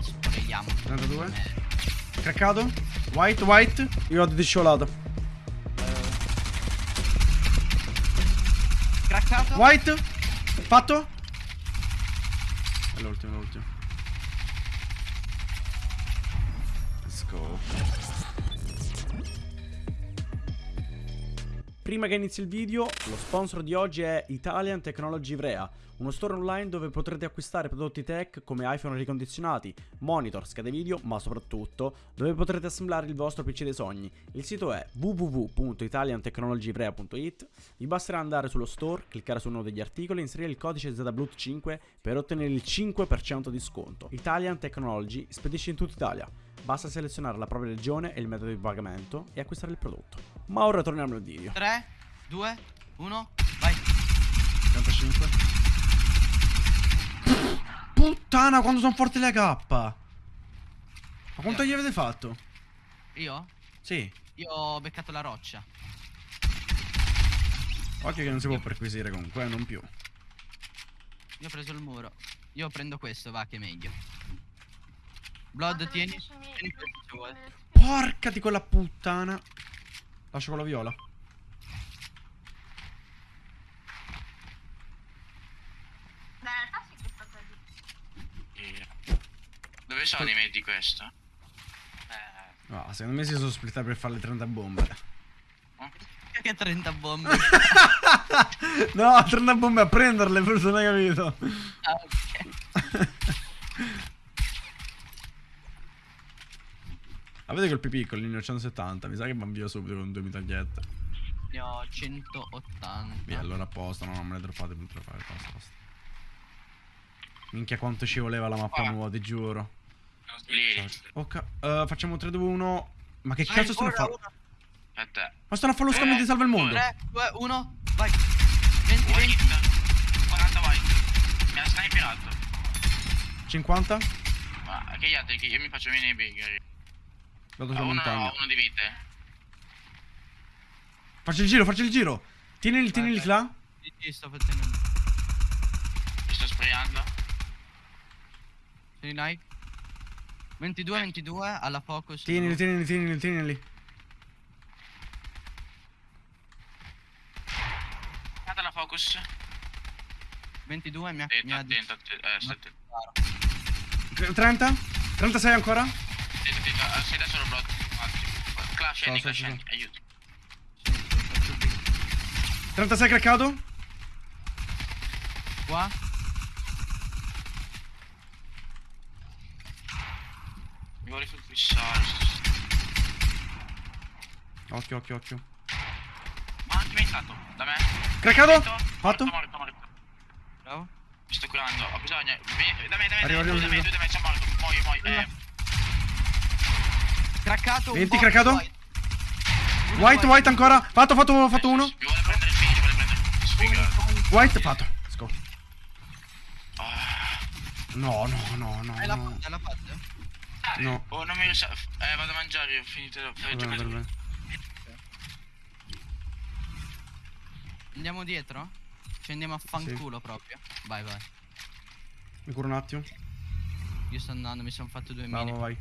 Dai, sprechiamo. 32. Craccato. White, white. Io ho di sciolato. Craccato. White. Fatto. È l'ultimo, l'ultimo. Let's go. Prima che inizi il video, lo sponsor di oggi è Italian Technology Ivrea, uno store online dove potrete acquistare prodotti tech come iPhone ricondizionati, monitor, schede video, ma soprattutto dove potrete assemblare il vostro PC dei sogni. Il sito è www.italiantechnologyivrea.it. Vi basterà andare sullo store, cliccare su uno degli articoli e inserire il codice ZBLUT5 per ottenere il 5% di sconto. Italian Technology spedisce in tutta Italia. Basta selezionare la propria regione e il metodo di pagamento e acquistare il prodotto. Ma ora torniamo al video. 3, 2, 1, vai. 35. Puttana, quando sono forti le K. Ma quanto gli avete fatto? Io? Sì. Io ho beccato la roccia. Occhio che non si può perquisire comunque, eh, non più. Io ho preso il muro. Io prendo questo, va che è meglio. Blood, tieni. Tieni questo se vuoi. Porca di quella puttana. Lascio quello viola. Beh, in realtà sì che è stata lì. Dove sono i medi di questo? Eh, No, secondo me si sono splittati per fare le 30 bombe. che 30 bombe. no, 30 bombe a prenderle, forse non hai capito. Ah, ok. Avete quel più piccolo, ne ho 170. Mi sa che van via subito con due mitragliette. Ne ho 180. Via, allora a posto, no, non me le droppate, non te fare, basta, basta. Minchia quanto ci voleva la mappa nuova, ti giuro. Lì, Ok, eh, facciamo 3, 2, 1. Ma che Vai, cazzo stanno a fare? aspetta. Ma stanno a fare lo scambio di salva il mondo. 3, 2, 1, vai. 20, 20. White. 40 white. Mi ha sniperato. 50. Ma che gli altri? Che io mi faccio venire i big. Vado Ho sulla uno, montagna. ho uno di vite. Faccio il giro, faccio il giro. Tieni, tieni il vai. là. Sì, sì, sto facendo. Mi sto sprayando. Tieni Nike. 22, 22, alla focus. Tienili, tienili, tienili, tienili. Guarda la focus. 22 mi ha, mi Attento, ha attento, attento. Eh, stai attento. disparato. 30. 36 ancora. Attento, attento. Ah, Sei da solo blocco. Clash, scendi, so, clash, scendi. Aiuto. Sì, sì, faccio big. 36 craccato. Qua. Mi vuole sul fissare. Occhio, occhio, occhio. Ma anche mi è stato. Da me. Craccato. Fatto. Morto, morto, morto. Bravo. Mi sto curando. Ho bisogno. Vieni, da me, da me, Arrivo, da me, arrivo, da me, da me, sono morto. Muoio, muoio. Eh, Craccato. un 20 po', craccato? white. White, white ancora. Fatto, fatto, fatto uno. Mi vuole prendere il finish, vuole prendere il sfigato. White, fatto. Let's go. Ah, No, no, no, no. Hai la fatta, hai la No. Oh, non mi sa. Eh, vado a mangiare, ho finito. Ho Va bene, bene. Andiamo dietro? Ci andiamo a fanculo proprio. Vai, vai. Mi curo un attimo. Io sto andando, mi sono fatto due mini. vai.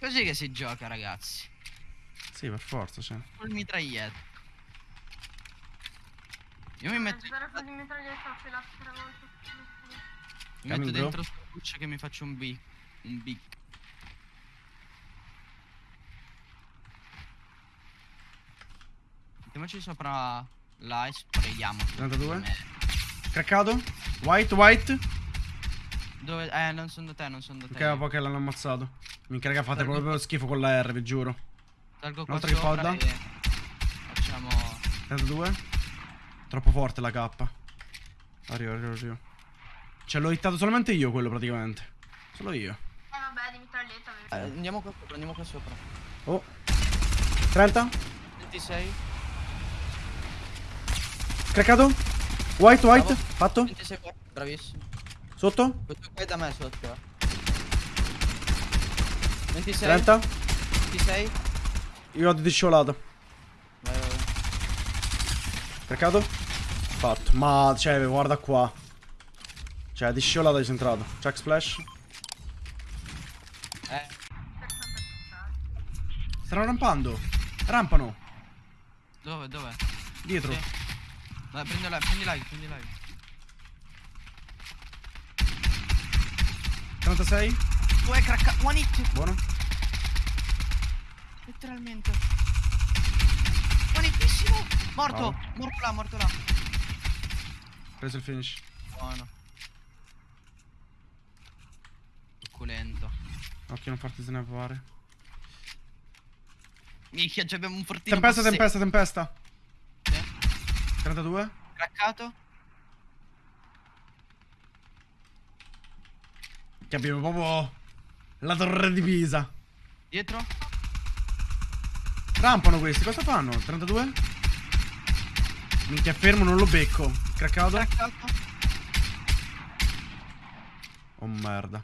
Così che si gioca, ragazzi. Sì, per forza, cioè. Col mitraglietto. Io mi metto, Spero che di mitraglietta se la tre volte. mi metto dentro sto cuccio che mi faccio un big. Un big. Mettiamoci sopra là e sprayiamo. 32. Craccato. White, white. Dove? Eh, non sono da te, non sono da te. Ok, poi che l'hanno ammazzato. Minchia, raga, fate proprio schifo con la R, vi giuro. Salgo qua Un'altra che podda. e facciamo 32. Troppo forte la K. Arrivo, arrivo, arrivo. Cioè, l'ho hittato solamente io quello praticamente. Solo io. Eh vabbè, di mitraglietta. Eh, andiamo qua sopra, andiamo qua sopra. Oh. 30. 26. Craccato. White, white. Bravo. Fatto. 26 qua. Bravissimo. Sotto. Questo qua è da me sotto. eh. 26. 30. 26. Io ho di sciolato. Vai, vai, vai. Craccato? Fatto. Ma, cioè, guarda qua. Cioè, di sciolata di centrato. Check splash. Eh, Stanno rampando. Rampano. dove, dove? Dietro. Sì. Dai, prendi live, prendi live, prendi live. 36. Tu hai craccato. One hit. Buono. Letteralmente. One hitissimo. Morto. Bravo. Morto là, morto là. Preso il finish. Buono. Succulento. Occhio, non farti snapare. Minchia, ci abbiamo un fortino. Tempesta, tempesta, tempesta. Sì. 32. Craccato. Che abbiamo proprio la torre di Pisa. Dietro. Rampano questi, cosa fanno? 32? Minchia, fermo, non lo becco. Craccato? Craccato. Oh merda.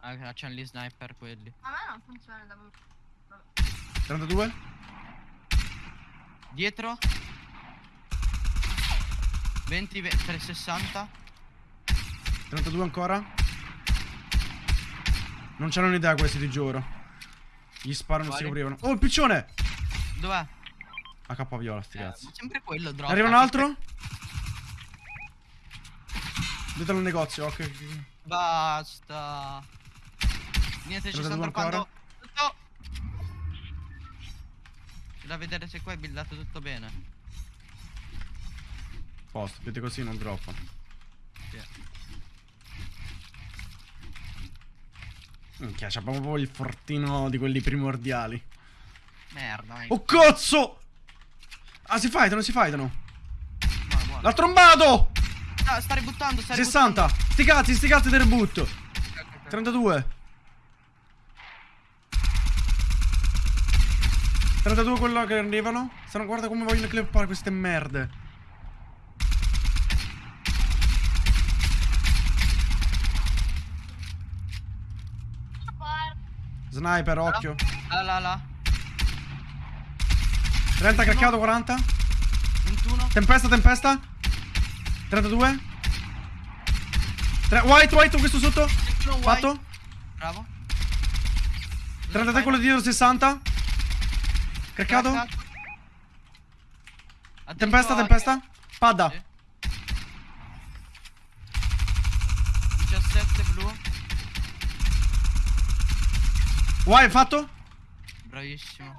Ah, c'hanno gli sniper quelli. A me non funziona da 32? Dietro. 20, 20 360. 32 ancora? Non c'hanno un'idea questi, ti giuro. Gli sparano e si coprivano. Oh, il piccione! Dov'è? AK viola, sti Eh, cazzi. sempre quello drop. Arriva un altro? Dietro al negozio, ok. Basta. Niente, ci Te stanno droppando. Tutto. C'è da vedere se qua è buildato tutto bene. Posto, vedi così non droppano. Sì. Minchia, c'è proprio il fortino di quelli primordiali. Merda. Oh cazzo! Ah, si fightano, si fightano. L'ha trombato! Ah, sta ributtando, sta 60! Sti cazzi, sti cazzi del ributtando. 32 32 quello che arrivano Stanno guarda come vogliono clippare queste merde Sniper, occhio Là, là, là. 30 craccato, 40 21. Tempesta, tempesta 32 Tre- White, white, questo sotto 21 white. Fatto Bravo. 33 quello dietro, 60 Craccato Tempesta, tempesta Padda Sì. 17 blu. White, fatto Bravissimo.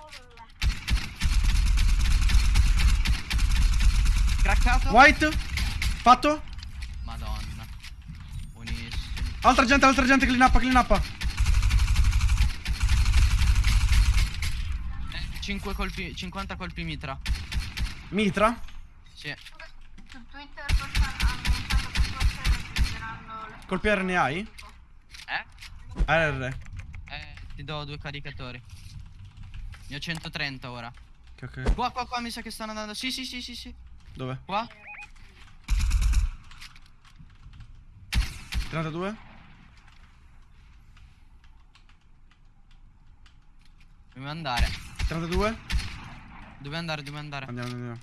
Craccato. White Fatto Madonna. Buonissimo. Altra gente, altra gente, clean up, clean up 5 colpi, 50 colpi mitra. Mitra Sì. Su Twitter forse hanno montato che forse Colpi R ne hai? Eh? RR Eh, ti do due caricatori. Ne ho 130 ora. Ok, ok Qua, qua, qua mi sa che stanno andando. Sì, sì, sì, sì, sì. Dove? Qua. 32 Dobbiamo andare. 32 Dove andare? Dove andare? Andiamo, andiamo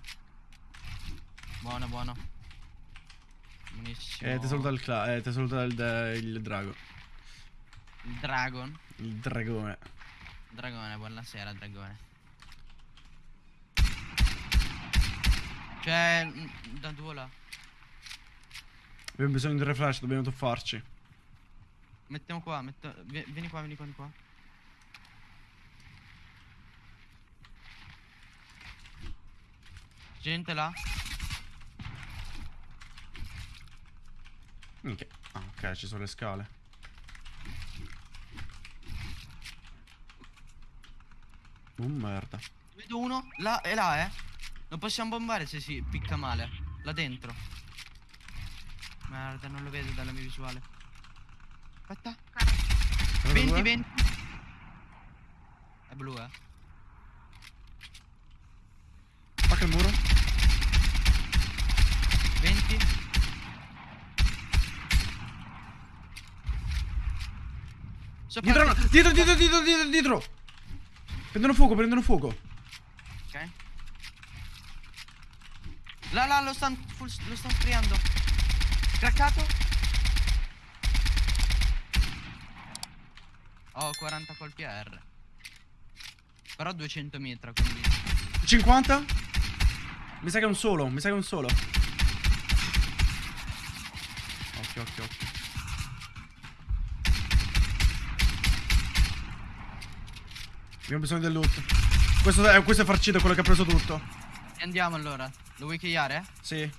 Buono, buono. Buonissimo. Eh, ti saluta il cla Eh, ti saluta il, il drago Il dragon. Il dragone Dragone, buonasera, dragone. Cioè, da due là. Abbiamo bisogno di un refresh, dobbiamo tuffarci Mettiamo qua, metto... vi- vieni qua, vieni qua, vieni qua. Gente là. Minchia Ah, ok, ci sono le scale Oh merda Vedo uno, là e là, eh. Non possiamo bombare se si picca male. Là dentro. Merda, non lo vedo dalla mia visuale. Aspetta. 20, 32? 20. È blu, eh. Spacca il muro 20. Sopra Dietro, te- dietro, dietro, dietro, dietro, dietro Prendono fuoco, prendono fuoco Ok. Là, là, lo stanno lo stan friando. Craccato. Ho 40 colpi R. Però 200 mitra, quindi... 50? Mi sa che è un solo, mi sa che è un solo. Occhio, occhio, occhio. Abbiamo bisogno del loot. Questo è, questo è farcito, quello che ha preso tutto. Andiamo allora. Lo vuoi chigliare? Sì.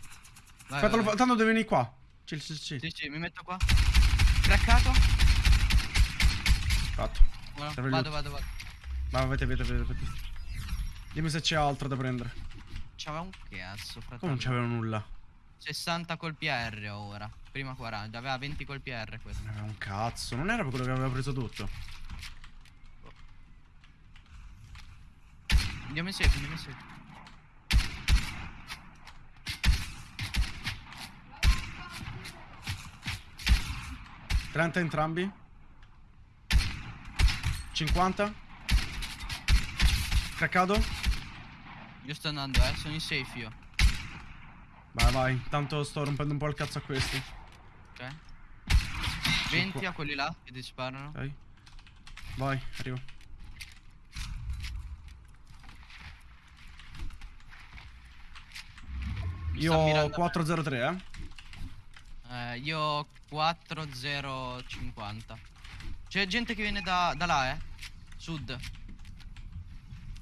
Vai, Aspetta, vai, vai. tanto devi venire qua. Sì, sì, sì. Sì, sì, mi metto qua. Craccato. Fatto. Buono, il Vado, loot. vado, vado. Vai, avete, avete, avete, avete. Dimmi se c'è altro da prendere. C'aveva un cazzo, fratello. Come non c'aveva nulla? 60 colpi a R ora. Prima 40. Aveva 20 colpi a R questo. Non aveva un cazzo. Non era quello che aveva preso tutto. Andiamo in safe, andiamo in safe. 30 entrambi. 50. Craccato. Io sto andando, eh. Sono in safe io. Vai, vai. Tanto sto rompendo un po' il cazzo a questi. Ok. 20 a quelli là che ti sparano. Ok. Vai, arrivo. Mi Io ho mirando a me. 403, eh. Eh, io ho 4050. C'è gente che viene da, da là, eh. Sud.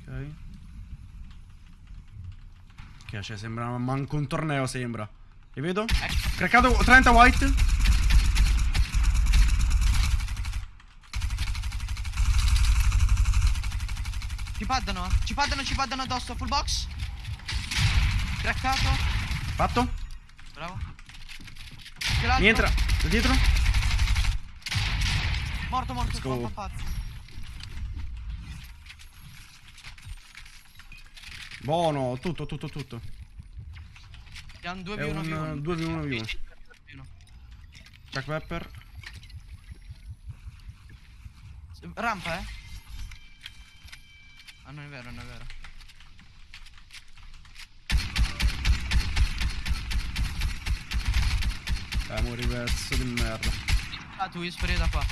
Ok. Che cioè, sembra manco un torneo, sembra. Li vedo? Ecco. Craccato 30 white. Ci paddano, ci paddano, ci paddano addosso. Full box. Craccato. Fatto. Bravo. Mi entra. Da dietro. Morto, morto. Let's go. fa- Buono. Tutto, tutto, tutto. Siamo 2 È v 1 un, v 1. 2v1v1. Jack Pepper. Rampa, eh? Ah, non è vero, non è vero. Eh, mori pezzo di merda. Ah, tu spray da qua.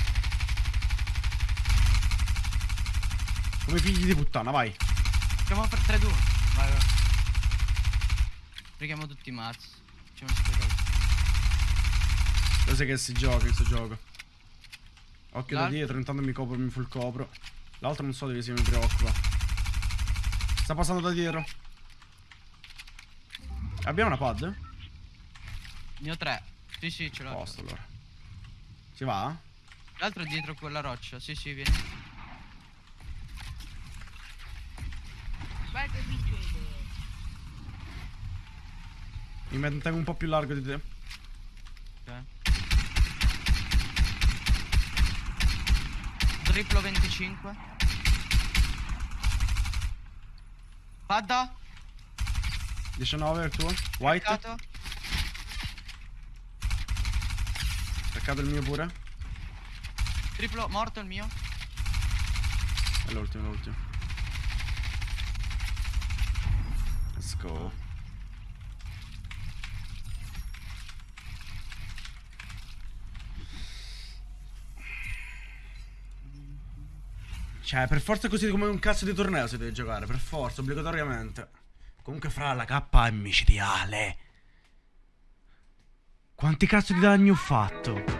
Come figli di puttana, vai. Facciamo per 3 2 Vai, vai. Preghiamo tutti i mazzi. Facciamo spray Lo sai che si gioca, questo gioco. Occhio da dietro, intanto mi copro, mi full copro. L'altro non so dove sia, mi preoccupa. Sta passando da dietro. Abbiamo una pad? Ne ho 3. Sì, sì, ce l'ho. Posto allora. Si va? L'altro è dietro quella roccia. Sì, sì, vieni. Vai che vincete. Mi mantengo un po' più largo di te. Ok. Triplo 25. Padda. 19 è il tuo. White. Craccato. Craccato il mio pure. Triplo morto il mio. È l'ultimo, l'ultimo. Let's go. Cioè, per forza così come un cazzo di torneo si deve giocare, per forza, obbligatoriamente. Comunque fra la K è micidiale. Quanti cazzo di danni ho fatto?